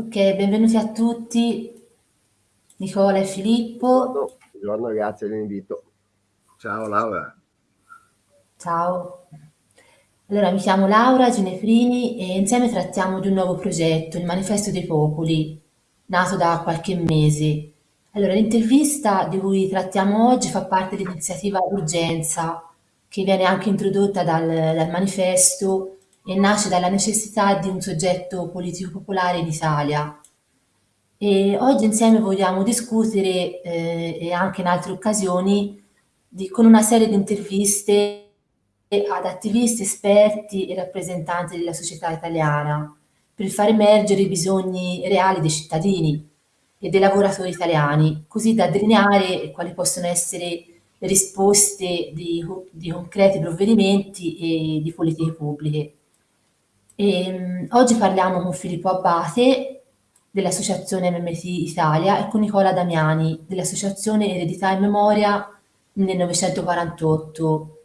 Ok, benvenuti a tutti, Nicola e Filippo. Buongiorno, grazie dell'invito. Ciao Laura. Ciao. Allora, mi chiamo Laura Ginefrini e insieme trattiamo di un nuovo progetto, il Manifesto dei Popoli, nato da qualche mese. Allora, l'intervista di cui trattiamo oggi fa parte dell'iniziativa Urgenza, che viene anche introdotta dal, dal manifesto e nasce dalla necessità di un soggetto politico popolare in Italia. E oggi insieme vogliamo discutere, eh, e anche in altre occasioni, di- con una serie di interviste ad attivisti, esperti e rappresentanti della società italiana per far emergere i bisogni reali dei cittadini e dei lavoratori italiani, così da delineare quali possono essere le risposte di, di concreti provvedimenti e di politiche pubbliche. E, mh, oggi parliamo con Filippo Abbate dell'Associazione MMT Italia e con Nicola Damiani dell'Associazione Eredità e Memoria 1948.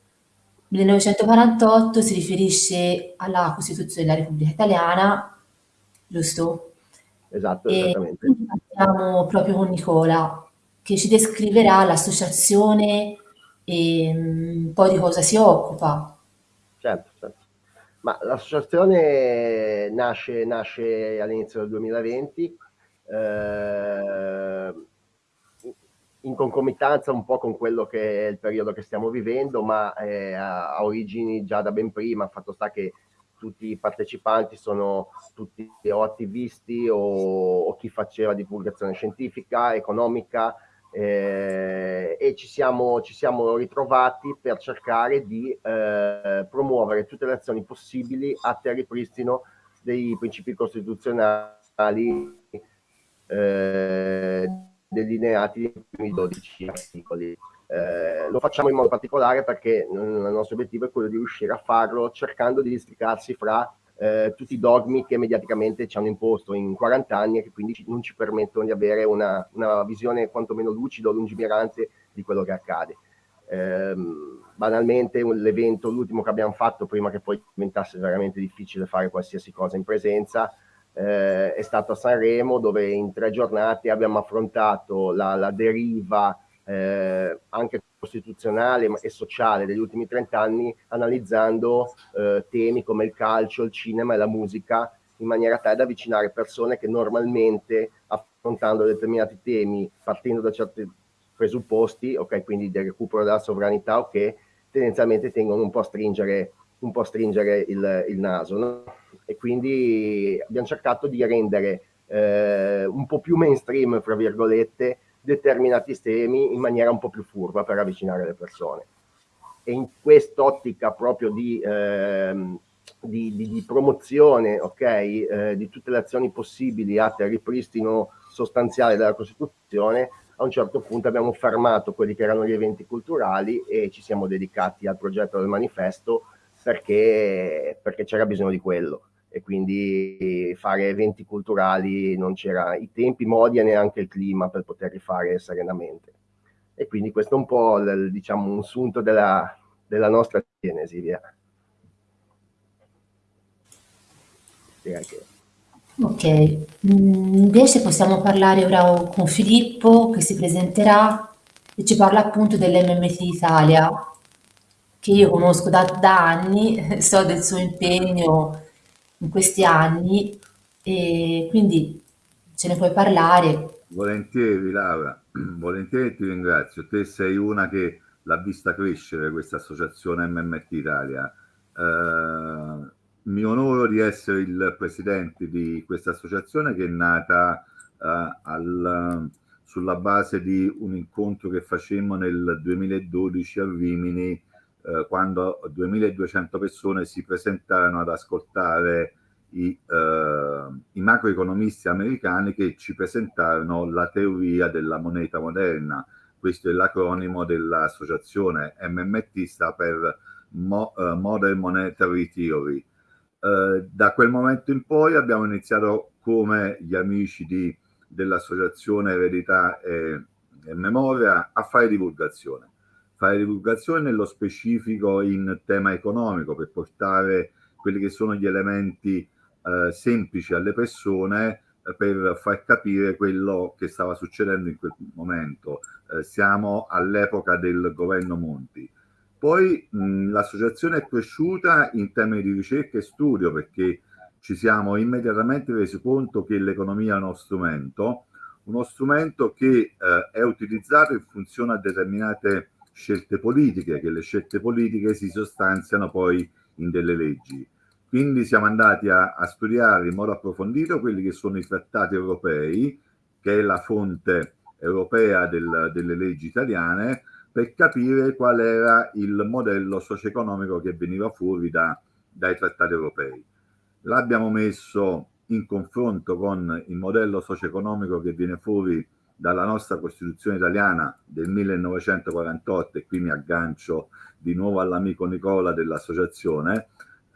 1948 si riferisce alla Costituzione della Repubblica Italiana, giusto? Esatto, E esattamente. quindi partiamo proprio con Nicola, che ci descriverà l'associazione e mm, un po' di cosa si occupa. Ma l'associazione nasce, nasce all'inizio del 2020, eh, in concomitanza un po' con quello che è il periodo che stiamo vivendo, ma eh, ha, ha origini già da ben prima, fatto sta che tutti i partecipanti sono tutti o attivisti o, o chi faceva divulgazione scientifica, economica, eh, e ci siamo, ci siamo, ritrovati per cercare di eh, promuovere tutte le azioni possibili a te ripristino dei principi costituzionali eh, delineati nei primi 12 articoli. Eh, lo facciamo in modo particolare perché il nostro obiettivo è quello di riuscire a farlo cercando di districarsi fra eh, tutti i dogmi che mediaticamente ci hanno imposto in 40 anni e che quindi non ci permettono di avere una, una visione quantomeno lucida o lungimirante di quello che accade. Eh, banalmente l'evento, l'ultimo che abbiamo fatto prima che poi diventasse veramente difficile fare qualsiasi cosa in presenza, eh, è stato a Sanremo dove in tre giornate abbiamo affrontato la, la deriva eh, anche costituzionale e sociale degli ultimi 30 anni analizzando eh, temi come il calcio, il cinema e la musica in maniera tale da avvicinare persone che normalmente affrontando determinati temi partendo da certi presupposti, ok, quindi del recupero della sovranità, ok, tendenzialmente tengono un po' a stringere, un po stringere il, il naso. No? E quindi abbiamo cercato di rendere eh, un po' più mainstream, fra virgolette, determinati temi in maniera un po' più furba per avvicinare le persone. E in quest'ottica proprio di, ehm, di, di, di, promozione okay, eh, di tutte le azioni possibili atte al ripristino sostanziale della Costituzione, a un certo punto abbiamo fermato quelli che erano gli eventi culturali e ci siamo dedicati al progetto del manifesto perché, perché c'era bisogno di quello e quindi fare eventi culturali non c'era i tempi, i modi e neanche il clima per poterli fare serenamente. E quindi questo è un po' il, diciamo, un sunto della, della nostra genesi. Via. Direi che... Ok, invece possiamo parlare ora con Filippo che si presenterà e ci parla appunto dell'MMT Italia, che io conosco da, da anni, so del suo impegno in questi anni e quindi ce ne puoi parlare. Volentieri Laura, volentieri ti ringrazio. Te sei una che l'ha vista crescere questa associazione MMT Italia. Eh, mi onoro di essere il presidente di questa associazione che è nata eh, al, sulla base di un incontro che facemmo nel 2012 a Rimini eh, quando 2200 persone si presentarono ad ascoltare i, eh, i, macroeconomisti americani che ci presentarono la teoria della moneta moderna. Questo è l'acronimo dell'associazione MMT, sta per Mo, uh, Modern Monetary Theory. Uh, da quel momento in poi abbiamo iniziato come gli amici dell'associazione Eredità e, e Memoria a fare divulgazione fare divulgazione nello specifico in tema economico per portare quelli che sono gli elementi eh, semplici alle persone per far capire quello che stava succedendo in quel momento. Eh, siamo all'epoca del governo Monti. Poi l'associazione è cresciuta in termini di ricerca e studio perché ci siamo immediatamente resi conto che l'economia è uno strumento, uno strumento che eh, è utilizzato in funzione a determinate scelte politiche, che le scelte politiche si sostanziano poi in delle leggi. Quindi siamo andati a, a studiare in modo approfondito quelli che sono i trattati europei, che è la fonte europea del, delle leggi italiane, per capire qual era il modello socio-economico che veniva fuori da, dai trattati europei. L'abbiamo messo in confronto con il modello socio-economico che viene fuori dalla nostra Costituzione italiana del 1948, e qui mi aggancio di nuovo all'amico Nicola dell'associazione,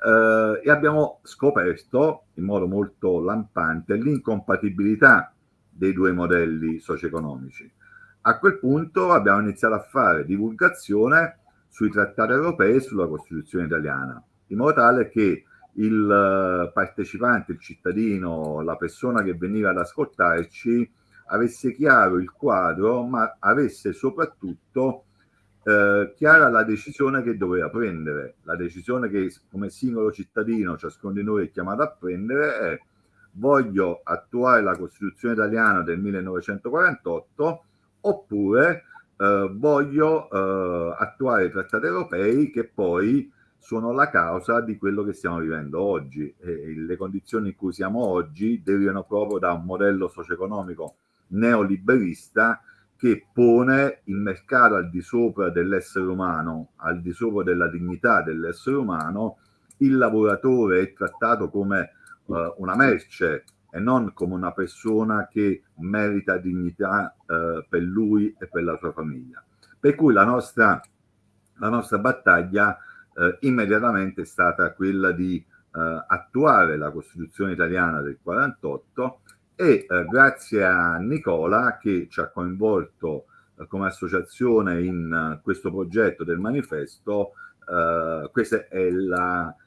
eh, e abbiamo scoperto in modo molto lampante l'incompatibilità dei due modelli socio-economici. A quel punto abbiamo iniziato a fare divulgazione sui trattati europei e sulla Costituzione italiana, in modo tale che il eh, partecipante, il cittadino, la persona che veniva ad ascoltarci avesse chiaro il quadro, ma avesse soprattutto eh, chiara la decisione che doveva prendere. La decisione che come singolo cittadino ciascuno di noi è chiamato a prendere è voglio attuare la Costituzione italiana del 1948 oppure eh, voglio eh, attuare i trattati europei che poi sono la causa di quello che stiamo vivendo oggi. E le condizioni in cui siamo oggi derivano proprio da un modello socio-economico neoliberista che pone il mercato al di sopra dell'essere umano, al di sopra della dignità dell'essere umano, il lavoratore è trattato come uh, una merce e non come una persona che merita dignità uh, per lui e per la sua famiglia. Per cui la nostra, la nostra battaglia uh, immediatamente è stata quella di attuare la Costituzione italiana del 48 e eh, grazie a Nicola che ci ha coinvolto eh, come associazione in uh, questo progetto del manifesto, uh, questa è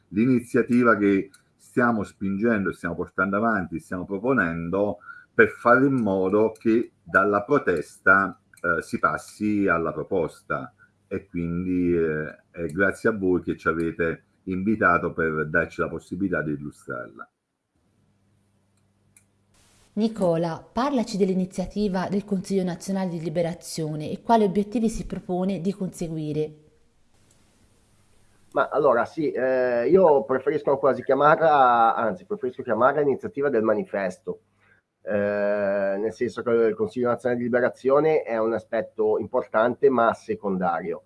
l'iniziativa che stiamo spingendo, stiamo portando avanti, stiamo proponendo per fare in modo che dalla protesta uh, si passi alla proposta e quindi è grazie a voi che ci avete invitato per darci la possibilità di illustrarla. Nicola, parlaci dell'iniziativa del Consiglio nazionale di liberazione e quali obiettivi si propone di conseguire. Ma allora sì, eh, io preferisco quasi chiamarla, anzi preferisco chiamarla iniziativa del manifesto, eh, nel senso che il Consiglio nazionale di liberazione è un aspetto importante ma secondario.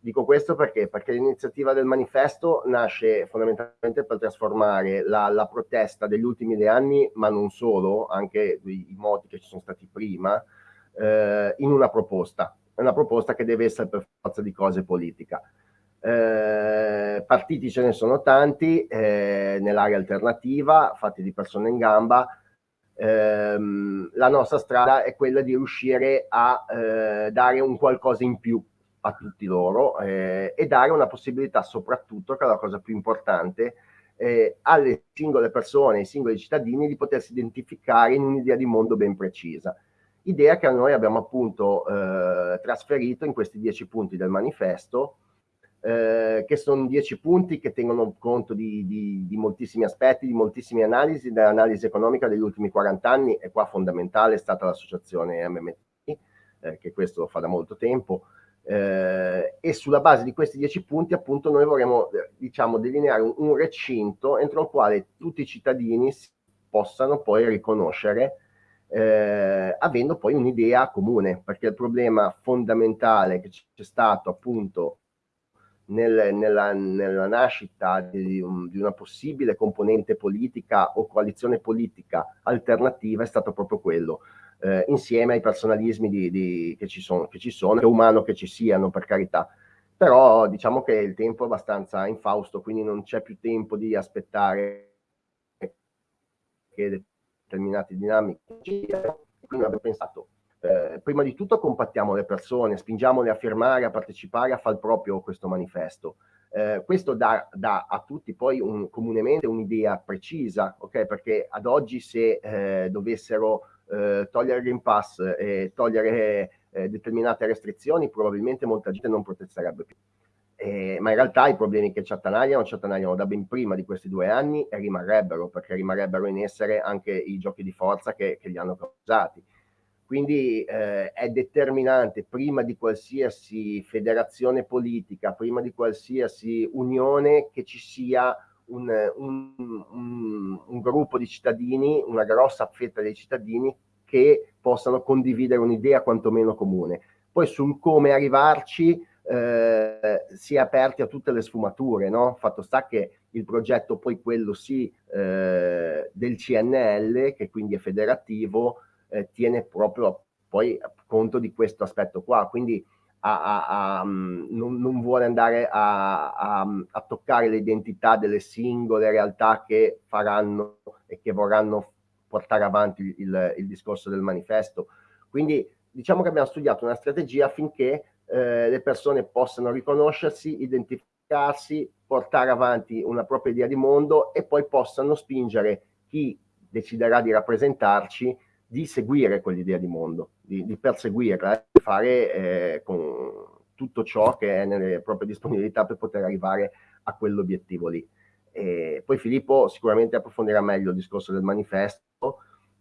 Dico questo perché? Perché l'iniziativa del manifesto nasce fondamentalmente per trasformare la, la, protesta degli ultimi due anni, ma non solo, anche i, moti che ci sono stati prima, eh, in una proposta. Una proposta che deve essere per forza di cose politica. Eh, partiti ce ne sono tanti eh, nell'area alternativa, fatti di persone in gamba. Eh, la nostra strada è quella di riuscire a eh, dare un qualcosa in più a tutti loro eh, e dare una possibilità soprattutto, che è la cosa più importante, eh, alle singole persone, ai singoli cittadini di potersi identificare in un'idea di mondo ben precisa. Idea che noi abbiamo appunto eh, trasferito in questi dieci punti del manifesto, eh, che sono dieci punti che tengono conto di, di, di moltissimi aspetti, di moltissime analisi, dell'analisi economica degli ultimi 40 anni, e qua fondamentale è stata l'associazione MMT, eh, che questo lo fa da molto tempo, eh, e sulla base di questi dieci punti appunto noi vorremmo eh, diciamo delineare un, un, recinto entro il quale tutti i cittadini possano poi riconoscere eh, avendo poi un'idea comune perché il problema fondamentale che c'è stato appunto nel, nella, nella, nascita di, un, di, una possibile componente politica o coalizione politica alternativa è stato proprio quello, eh, insieme ai personalismi di, di, che, ci sono, che ci sono, è umano che ci siano per carità, però diciamo che il tempo è abbastanza infausto, quindi non c'è più tempo di aspettare che determinate dinamiche quindi abbiamo pensato eh, prima di tutto compattiamo le persone, spingiamole a firmare, a partecipare, a far proprio questo manifesto. Eh, questo dà, dà, a tutti poi un, comunemente un'idea precisa, ok? Perché ad oggi se eh, dovessero eh, togliere il Green Pass e togliere eh, determinate restrizioni, probabilmente molta gente non protesterebbe più. Eh, ma in realtà i problemi che ci attanagliano ci attanagliano da ben prima di questi due anni e rimarrebbero, perché rimarrebbero in essere anche i giochi di forza che, che li hanno causati. Quindi eh, è determinante prima di qualsiasi federazione politica, prima di qualsiasi unione, che ci sia un, un, un, un gruppo di cittadini, una grossa fetta dei cittadini che possano condividere un'idea quantomeno comune. Poi sul come arrivarci eh, si è aperti a tutte le sfumature, no? Fatto sta che il progetto poi quello sì eh, del CNL, che quindi è federativo, eh, tiene proprio poi conto di questo aspetto qua, quindi a, a, a, non, non, vuole andare a, toccare l'identità delle singole realtà che faranno e che vorranno portare avanti il, il discorso del manifesto. Quindi diciamo che abbiamo studiato una strategia affinché eh, le persone possano riconoscersi, identificarsi, portare avanti una propria idea di mondo e poi possano spingere chi deciderà di rappresentarci di seguire quell'idea di mondo, di, di perseguirla, di fare eh, con tutto ciò che è nelle proprie disponibilità per poter arrivare a quell'obiettivo lì. E poi Filippo sicuramente approfondirà meglio il discorso del manifesto,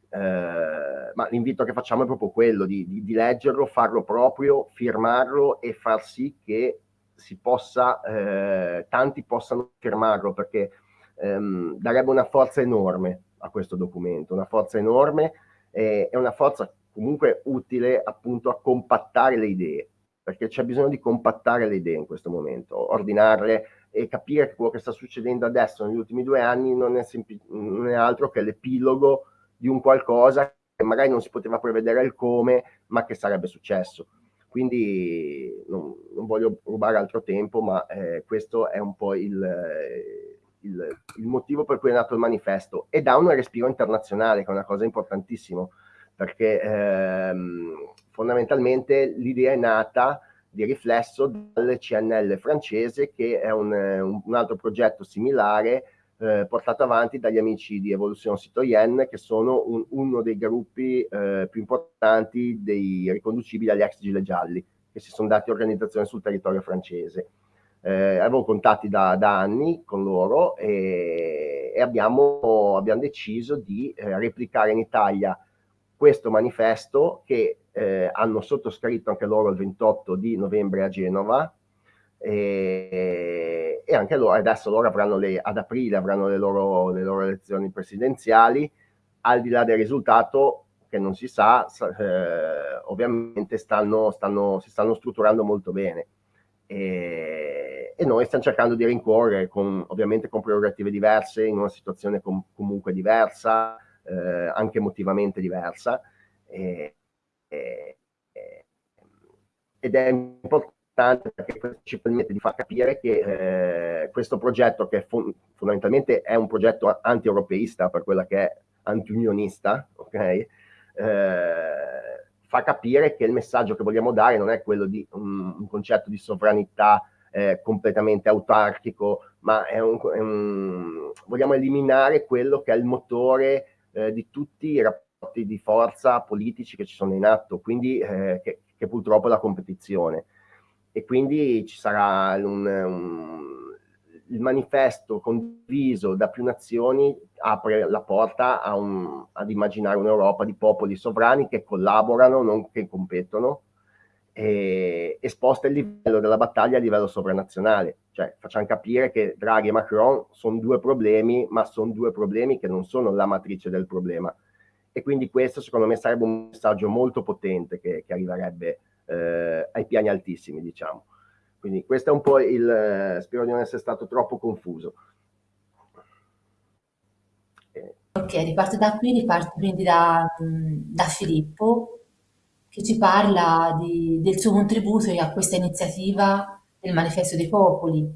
eh, ma l'invito che facciamo è proprio quello di, di, di, leggerlo, farlo proprio, firmarlo e far sì che si possa, eh, tanti possano firmarlo perché ehm, darebbe una forza enorme a questo documento, una forza enorme eh, è una forza comunque utile appunto a compattare le idee, perché c'è bisogno di compattare le idee in questo momento, ordinarle e capire che quello che sta succedendo adesso negli ultimi due anni non è, non è altro che l'epilogo di un qualcosa che magari non si poteva prevedere il come, ma che sarebbe successo. Quindi non, non voglio rubare altro tempo, ma eh, questo è un po' il, il, il, motivo per cui è nato il manifesto. E dà un respiro internazionale, che è una cosa importantissima, perché ehm, fondamentalmente l'idea è nata di riflesso dal CNL francese, che è un, un altro progetto similare eh, portato avanti dagli amici di Evolution Citoyenne, che sono un, uno dei gruppi eh, più importanti dei riconducibili agli ex gilet gialli, che si sono dati organizzazione sul territorio francese eh, avevo contatti da, da, anni con loro e, e abbiamo, abbiamo, deciso di eh, replicare in Italia questo manifesto che eh, hanno sottoscritto anche loro il 28 di novembre a Genova e, e anche loro adesso loro avranno le, ad aprile avranno le loro, le loro elezioni presidenziali. Al di là del risultato che non si sa, eh, ovviamente stanno, stanno, si stanno strutturando molto bene. E, e, noi stiamo cercando di rincorrere con, ovviamente con prerogative diverse, in una situazione com comunque diversa, eh, anche emotivamente diversa, e, e, ed è importante perché ci permette di far capire che eh, questo progetto, che fon fondamentalmente è un progetto anti-europeista per quella che è anti-unionista, ok? Eh, fa capire che il messaggio che vogliamo dare non è quello di un, un concetto di sovranità eh, completamente autarchico, ma è un, è un, vogliamo eliminare quello che è il motore eh, di tutti i rapporti di forza politici che ci sono in atto, quindi eh, che, che, purtroppo è la competizione. E quindi ci sarà un, un il manifesto condiviso da più nazioni apre la porta un, ad immaginare un'Europa di popoli sovrani che collaborano, non che competono, e, e sposta il livello della battaglia a livello sovranazionale. Cioè facciamo capire che Draghi e Macron sono due problemi, ma sono due problemi che non sono la matrice del problema. E quindi questo secondo me sarebbe un messaggio molto potente che, che arriverebbe eh, ai piani altissimi, diciamo. Quindi questo è un po' il... Eh, spero di non essere stato troppo confuso. Ok, riparto da qui, riparto quindi da, da Filippo, che ci parla di, del suo contributo a questa iniziativa del Manifesto dei Popoli.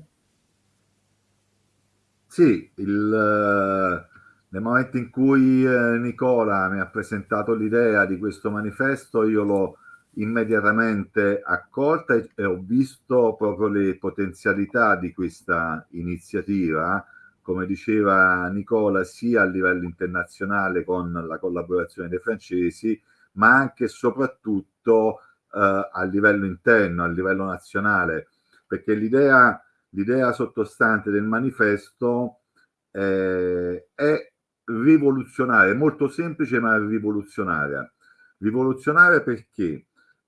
Sì, il, eh, nel momento in cui eh, Nicola mi ha presentato l'idea di questo manifesto, io l'ho immediatamente accolta e, e ho visto proprio le potenzialità di questa iniziativa, come diceva Nicola, sia a livello internazionale con la collaborazione dei francesi, ma anche e soprattutto eh, a livello interno, a livello nazionale, perché l'idea, l'idea sottostante del manifesto eh, è rivoluzionaria, molto semplice ma rivoluzionaria. Rivoluzionaria perché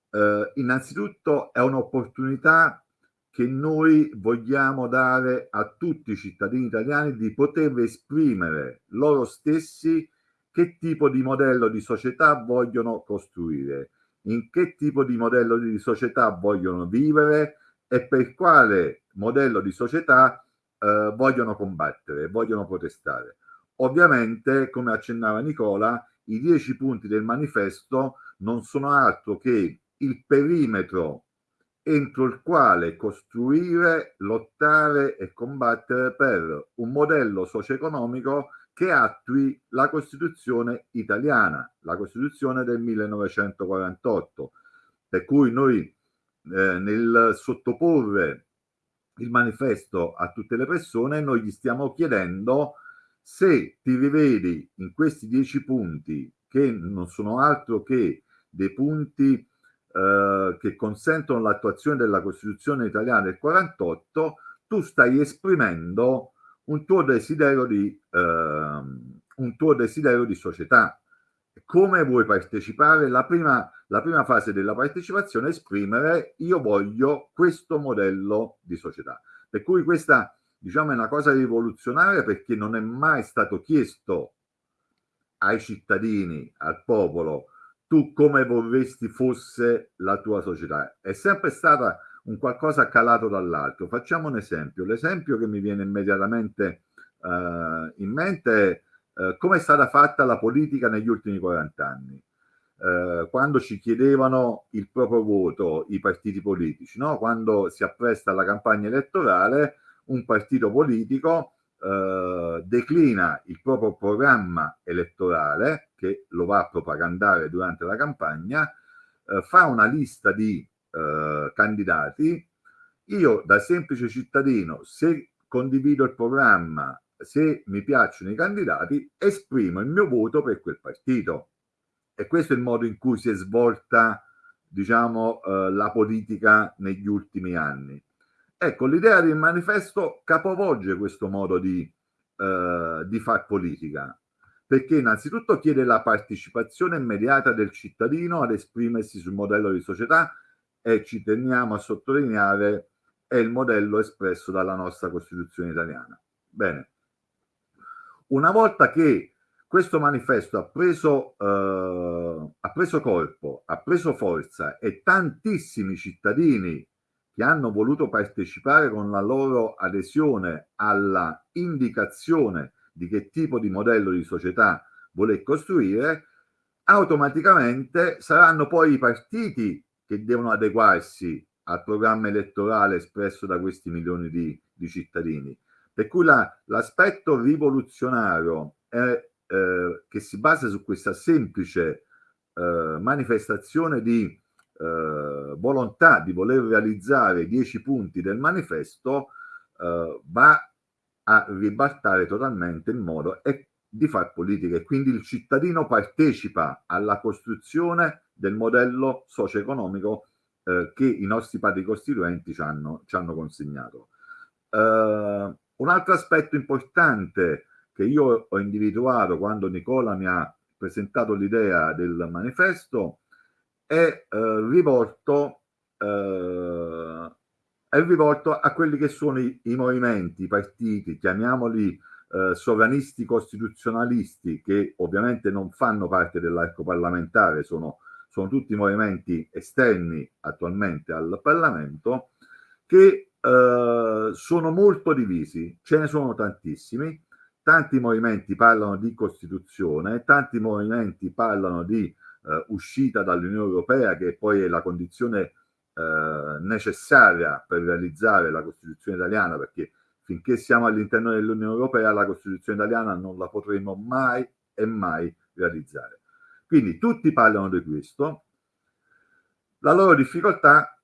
eh, innanzitutto è un'opportunità che noi vogliamo dare a tutti i cittadini italiani di poter esprimere loro stessi che tipo di modello di società vogliono costruire, in che tipo di modello di società vogliono vivere e per quale modello di società eh, vogliono combattere, vogliono protestare. Ovviamente, come accennava Nicola, i dieci punti del manifesto non sono altro che il perimetro entro il quale costruire, lottare e combattere per un modello socio-economico che attui la Costituzione italiana, la Costituzione del 1948, per cui noi eh, nel sottoporre il manifesto a tutte le persone, noi gli stiamo chiedendo se ti rivedi in questi dieci punti, che non sono altro che dei punti eh, che consentono l'attuazione della Costituzione italiana del 48, tu stai esprimendo un tuo desiderio di, eh, un tuo desiderio di società. Come vuoi partecipare? La prima, la prima fase della partecipazione è esprimere io voglio questo modello di società. Per cui questa diciamo è una cosa rivoluzionaria perché non è mai stato chiesto ai cittadini, al popolo, tu come vorresti fosse la tua società. È sempre stata un qualcosa calato dall'alto. Facciamo un esempio. L'esempio che mi viene immediatamente uh, in mente è uh, come è stata fatta la politica negli ultimi 40 anni. Uh, quando ci chiedevano il proprio voto i partiti politici, no? quando si appresta alla campagna elettorale, un partito politico eh, declina il proprio programma elettorale, che lo va a propagandare durante la campagna, eh, fa una lista di eh, candidati, io da semplice cittadino, se condivido il programma, se mi piacciono i candidati, esprimo il mio voto per quel partito. E questo è il modo in cui si è svolta, diciamo, eh, la politica negli ultimi anni. Ecco, l'idea del manifesto capovolge questo modo di, eh, di far politica, perché innanzitutto chiede la partecipazione immediata del cittadino ad esprimersi sul modello di società e ci teniamo a sottolineare è il modello espresso dalla nostra Costituzione italiana. Bene, una volta che questo manifesto ha preso, eh, ha preso corpo, ha preso forza e tantissimi cittadini che hanno voluto partecipare con la loro adesione alla indicazione di che tipo di modello di società vuole costruire, automaticamente saranno poi i partiti che devono adeguarsi al programma elettorale espresso da questi milioni di, di cittadini. Per cui l'aspetto la, rivoluzionario è, eh, che si basa su questa semplice eh, manifestazione di eh, volontà di voler realizzare i dieci punti del manifesto eh, va a ribaltare totalmente il modo e di far politica e quindi il cittadino partecipa alla costruzione del modello socio-economico eh, che i nostri padri costituenti ci hanno, ci hanno consegnato. Uh, un altro aspetto importante che io ho individuato quando Nicola mi ha presentato l'idea del manifesto è eh, rivolto eh, è rivolto a quelli che sono i, i movimenti, i partiti, chiamiamoli eh, sovranisti costituzionalisti, che ovviamente non fanno parte dell'arco parlamentare, sono, sono tutti movimenti esterni attualmente al Parlamento, che eh, sono molto divisi, ce ne sono tantissimi, tanti movimenti parlano di Costituzione, tanti movimenti parlano di eh, uscita dall'Unione Europea, che poi è la condizione eh, necessaria per realizzare la Costituzione italiana, perché finché siamo all'interno dell'Unione Europea la Costituzione italiana non la potremo mai e mai realizzare. Quindi tutti parlano di questo, La loro difficoltà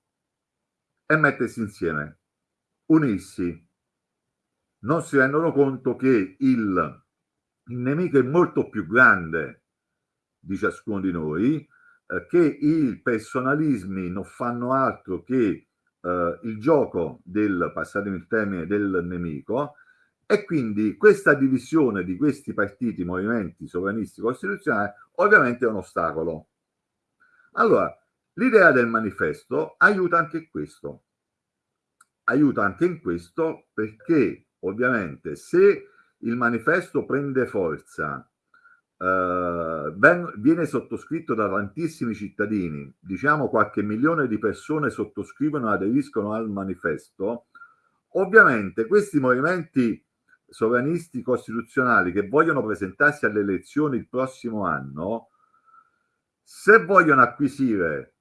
è mettersi insieme, unirsi. Non si rendono conto che il, il nemico è molto più grande di ciascuno di noi, eh, che i personalismi non fanno altro che eh, il gioco del, passatemi il termine, del nemico, e quindi questa divisione di questi partiti, movimenti sovranisti costituzionali, ovviamente è un ostacolo. Allora, l'idea del manifesto aiuta anche questo. Aiuta anche in questo perché ovviamente se il manifesto prende forza Uh, ben, viene sottoscritto da tantissimi cittadini, diciamo qualche milione di persone sottoscrivono e aderiscono al manifesto, ovviamente questi movimenti sovranisti costituzionali che vogliono presentarsi alle elezioni il prossimo anno, se vogliono acquisire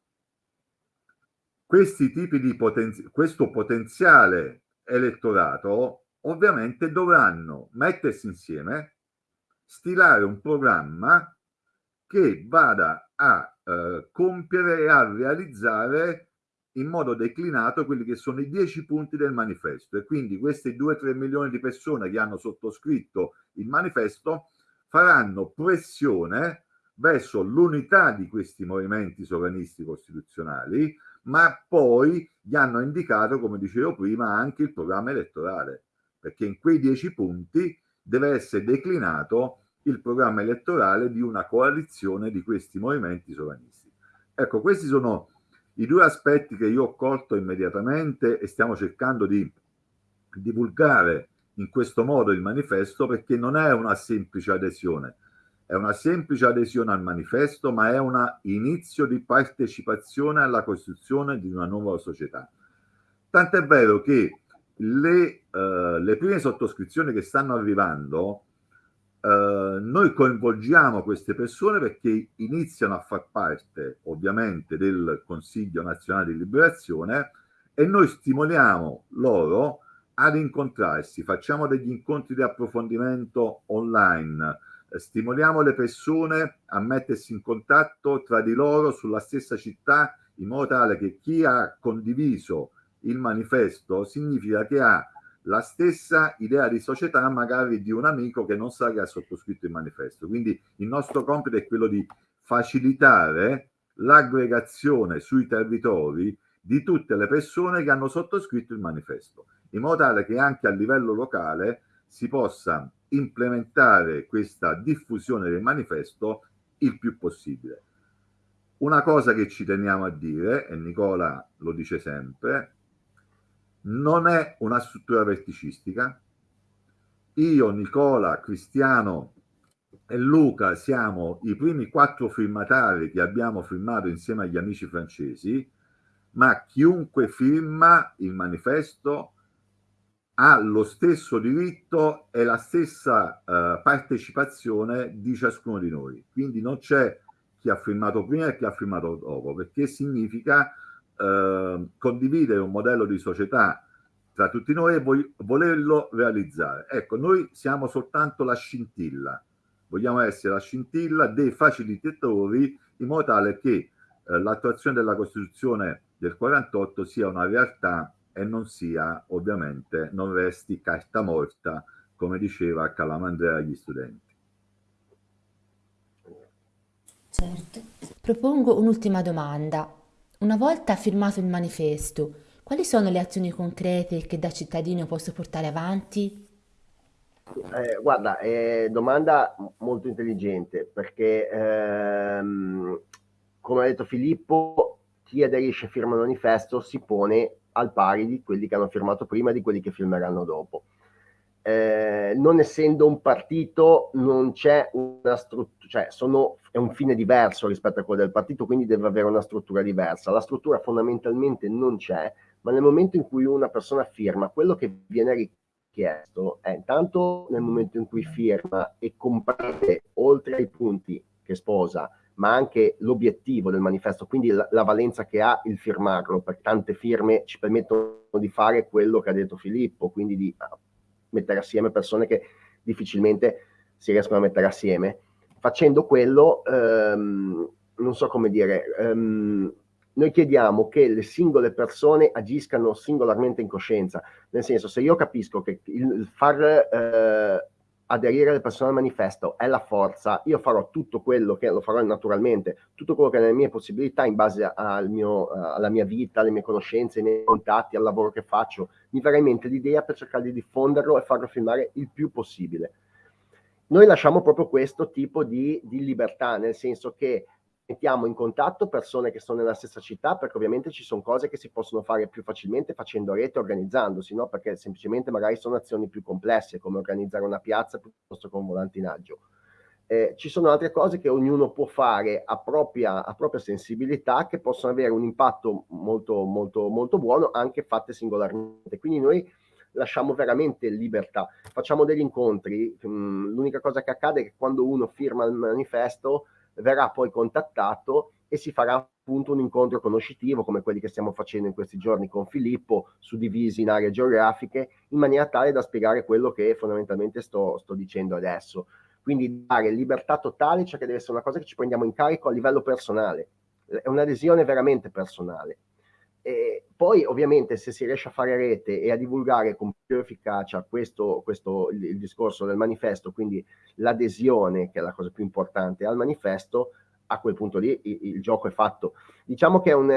questi tipi di potenzi questo potenziale elettorato, ovviamente dovranno mettersi insieme stilare un programma che vada a eh, compiere e a realizzare in modo declinato quelli che sono i dieci punti del manifesto. E quindi questi 2-3 milioni di persone che hanno sottoscritto il manifesto faranno pressione verso l'unità di questi movimenti sovranisti costituzionali ma poi gli hanno indicato come dicevo prima anche il programma elettorale perché in quei dieci punti deve essere declinato il programma elettorale di una coalizione di questi movimenti sovranisti. Ecco, questi sono i due aspetti che io ho colto immediatamente e stiamo cercando di divulgare in questo modo il manifesto perché non è una semplice adesione, è una semplice adesione al manifesto, ma è un inizio di partecipazione alla costruzione di una nuova società. Tant'è vero che le, uh, le prime sottoscrizioni che stanno arrivando Uh, noi coinvolgiamo queste persone perché iniziano a far parte ovviamente del Consiglio Nazionale di Liberazione e noi stimoliamo loro ad incontrarsi, facciamo degli incontri di approfondimento online, eh, stimoliamo le persone a mettersi in contatto tra di loro sulla stessa città in modo tale che chi ha condiviso il manifesto significa che ha la stessa idea di società magari di un amico che non sa che ha sottoscritto il manifesto. Quindi il nostro compito è quello di facilitare l'aggregazione sui territori di tutte le persone che hanno sottoscritto il manifesto, in modo tale che anche a livello locale si possa implementare questa diffusione del manifesto il più possibile. Una cosa che ci teniamo a dire, e Nicola lo dice sempre, non è una struttura verticistica. Io, Nicola, Cristiano e Luca siamo i primi quattro firmatari che abbiamo firmato insieme agli amici francesi, ma chiunque firma il manifesto ha lo stesso diritto e la stessa uh, partecipazione di ciascuno di noi. Quindi non c'è chi ha firmato prima e chi ha firmato dopo, perché significa Ehm, condividere un modello di società tra tutti noi e vo volerlo realizzare. Ecco, noi siamo soltanto la scintilla, vogliamo essere la scintilla dei facilitatori in modo tale che eh, l'attuazione della Costituzione del 48 sia una realtà e non sia ovviamente, non resti carta morta come diceva Calamandrea agli studenti. Certo. Propongo un'ultima domanda. Una volta firmato il manifesto, quali sono le azioni concrete che da cittadino posso portare avanti? Eh, guarda, è domanda molto intelligente perché, ehm, come ha detto Filippo, chi aderisce e firma il manifesto si pone al pari di quelli che hanno firmato prima e di quelli che firmeranno dopo. Eh, non essendo un partito non c'è una struttura, cioè sono, è un fine diverso rispetto a quello del partito, quindi deve avere una struttura diversa. La struttura fondamentalmente non c'è, ma nel momento in cui una persona firma, quello che viene richiesto è intanto nel momento in cui firma e comprende oltre ai punti che sposa, ma anche l'obiettivo del manifesto, quindi la, la, valenza che ha il firmarlo, perché tante firme ci permettono di fare quello che ha detto Filippo, quindi di mettere assieme persone che difficilmente si riescono a mettere assieme. Facendo quello, ehm, non so come dire, ehm, noi chiediamo che le singole persone agiscano singolarmente in coscienza, nel senso se io capisco che il far eh, aderire le persone al manifesto è la forza, io farò tutto quello che lo farò naturalmente, tutto quello che è nelle mie possibilità in base al mio, alla mia vita, alle mie conoscenze, ai miei contatti, al lavoro che faccio, mi verrà in mente l'idea per cercare di diffonderlo e farlo filmare il più possibile. Noi lasciamo proprio questo tipo di, di libertà, nel senso che mettiamo in contatto persone che sono nella stessa città perché ovviamente ci sono cose che si possono fare più facilmente facendo rete, organizzandosi, no? perché semplicemente magari sono azioni più complesse come organizzare una piazza piuttosto che un volantinaggio. Eh, ci sono altre cose che ognuno può fare a propria, a propria sensibilità che possono avere un impatto molto, molto, molto buono anche fatte singolarmente. Quindi noi lasciamo veramente libertà. Facciamo degli incontri, mm, l'unica cosa che accade è che quando uno firma il manifesto verrà poi contattato e si farà appunto un incontro conoscitivo come quelli che stiamo facendo in questi giorni con Filippo, suddivisi in aree geografiche, in maniera tale da spiegare quello che fondamentalmente sto, sto dicendo adesso. Quindi dare libertà totale, cioè che deve essere una cosa che ci prendiamo in carico a livello personale, è un'adesione veramente personale. E poi ovviamente se si riesce a fare rete e a divulgare con più efficacia questo, questo il, il discorso del manifesto, quindi l'adesione, che è la cosa più importante, al manifesto, a quel punto lì il, il gioco è fatto. Diciamo che è un,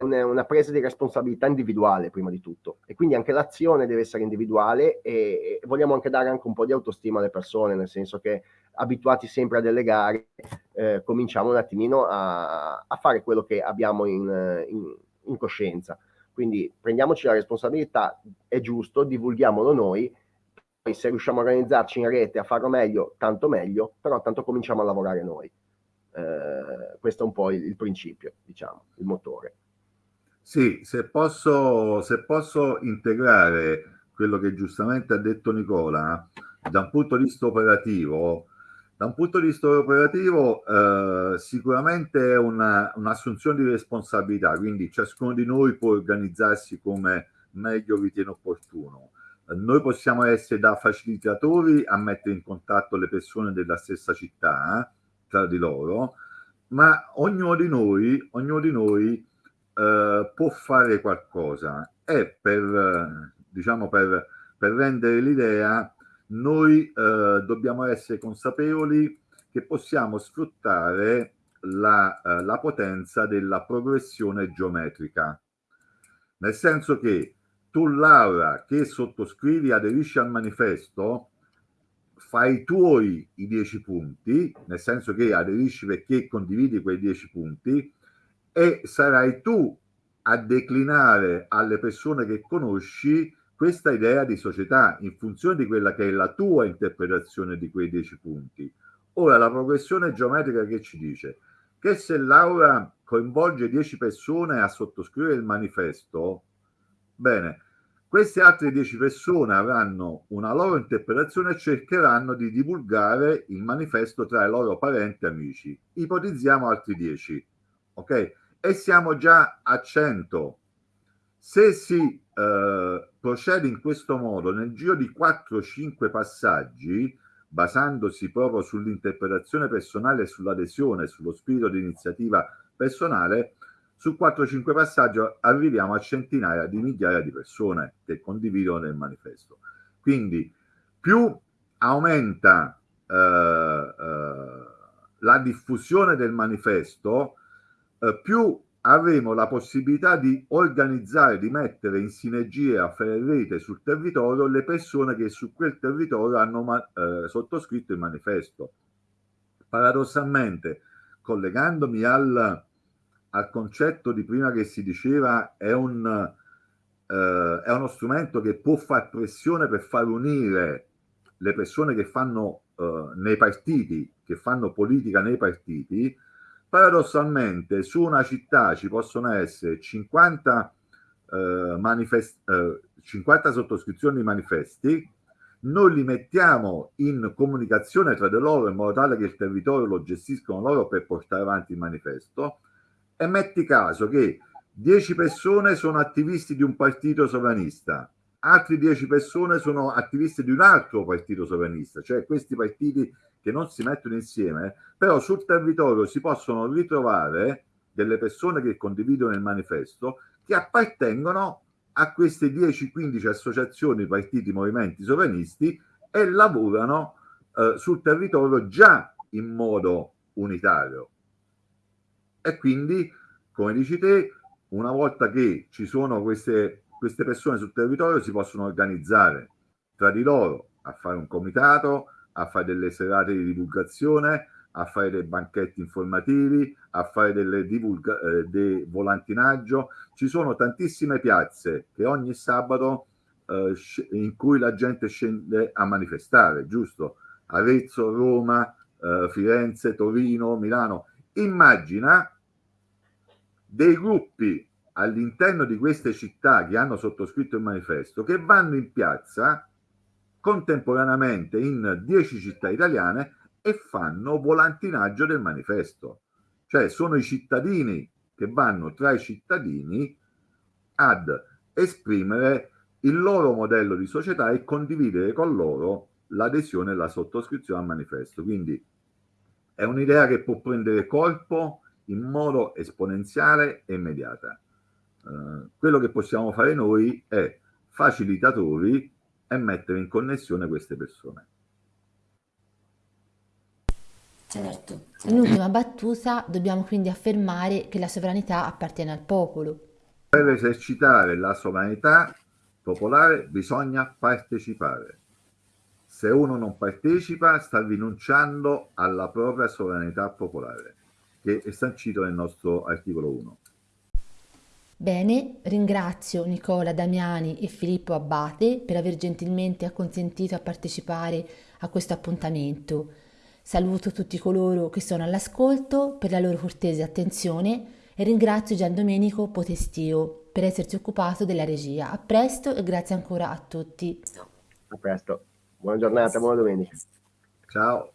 un, una presa di responsabilità individuale prima di tutto e quindi anche l'azione deve essere individuale e, e, vogliamo anche dare anche un po' di autostima alle persone, nel senso che abituati sempre a delegare, eh, cominciamo un attimino a, a, fare quello che abbiamo in, in in coscienza. Quindi prendiamoci la responsabilità, è giusto, divulghiamolo noi, poi se riusciamo a organizzarci in rete, a farlo meglio, tanto meglio, però tanto cominciamo a lavorare noi. Eh, questo è un po' il, il, principio, diciamo, il motore. Sì, se posso, se posso integrare quello che giustamente ha detto Nicola, da un punto di vista operativo, da un punto di vista operativo eh, sicuramente è un'assunzione di responsabilità, quindi ciascuno di noi può organizzarsi come meglio ritiene opportuno. Eh, noi possiamo essere da facilitatori a mettere in contatto le persone della stessa città eh, tra di loro, ma ognuno di noi, ognuno di noi eh, può fare qualcosa e per, diciamo, per, per rendere l'idea noi eh, dobbiamo essere consapevoli che possiamo sfruttare la, eh, la potenza della progressione geometrica. Nel senso che tu, Laura, che sottoscrivi, aderisci al manifesto, fai tuoi i dieci punti, nel senso che aderisci perché condividi quei dieci punti, e sarai tu a declinare alle persone che conosci questa idea di società in funzione di quella che è la tua interpretazione di quei dieci punti. Ora, la progressione geometrica che ci dice? Che se Laura coinvolge dieci persone a sottoscrivere il manifesto, bene, queste altre dieci persone avranno una loro interpretazione e cercheranno di divulgare il manifesto tra i loro parenti e amici. Ipotizziamo altri dieci, ok? E siamo già a 100. Se si eh, procede in questo modo nel giro di 4-5 passaggi, basandosi proprio sull'interpretazione personale e sull'adesione, sullo spirito di iniziativa personale, su 4-5 passaggi arriviamo a centinaia di migliaia di persone che condividono il manifesto. Quindi più aumenta eh, eh, la diffusione del manifesto, eh, più avremo la possibilità di organizzare, di mettere in sinergia, a fare rete sul territorio le persone che su quel territorio hanno eh, sottoscritto il manifesto. Paradossalmente, collegandomi al, al, concetto di prima che si diceva è, un, eh, è uno strumento che può far pressione per far unire le persone che fanno eh, nei partiti, che fanno politica nei partiti, paradossalmente su una città ci possono essere 50, eh, eh, 50 sottoscrizioni di manifesti, noi li mettiamo in comunicazione tra di loro in modo tale che il territorio lo gestiscono loro per portare avanti il manifesto. E metti caso che 10 persone sono attivisti di un partito sovranista, altre 10 persone sono attivisti di un altro partito sovranista, cioè questi partiti che non si mettono insieme, però sul territorio si possono ritrovare delle persone che condividono il manifesto che appartengono a queste 10-15 associazioni, partiti, movimenti sovranisti e lavorano eh, sul territorio già in modo unitario. E quindi, come dici te, una volta che ci sono queste, queste persone sul territorio, si possono organizzare tra di loro a fare un comitato, a fare delle serate di divulgazione, a fare dei banchetti informativi, a fare delle eh, dei volantinaggio. Ci sono tantissime piazze che ogni sabato eh, in cui la gente scende a manifestare, giusto? Arezzo, Roma, eh, Firenze, Torino, Milano. Immagina dei gruppi all'interno di queste città che hanno sottoscritto il manifesto che vanno in piazza contemporaneamente in 10 città italiane e fanno volantinaggio del manifesto. Cioè sono i cittadini che vanno tra i cittadini ad esprimere il loro modello di società e condividere con loro l'adesione e la sottoscrizione al manifesto. Quindi è un'idea che può prendere corpo in modo esponenziale e immediata. Uh, quello che possiamo fare noi è facilitatori e mettere in connessione queste persone. Certo. In ultima battuta dobbiamo quindi affermare che la sovranità appartiene al popolo. Per esercitare la sovranità popolare bisogna partecipare. Se uno non partecipa sta rinunciando alla propria sovranità popolare, che è sancito nel nostro articolo 1. Bene, ringrazio Nicola Damiani e Filippo Abbate per aver gentilmente acconsentito a partecipare a questo appuntamento. Saluto tutti coloro che sono all'ascolto per la loro cortese attenzione e ringrazio Gian Domenico Potestio per essersi occupato della regia. A presto e grazie ancora a tutti. A presto. Buona giornata, buona domenica. Ciao.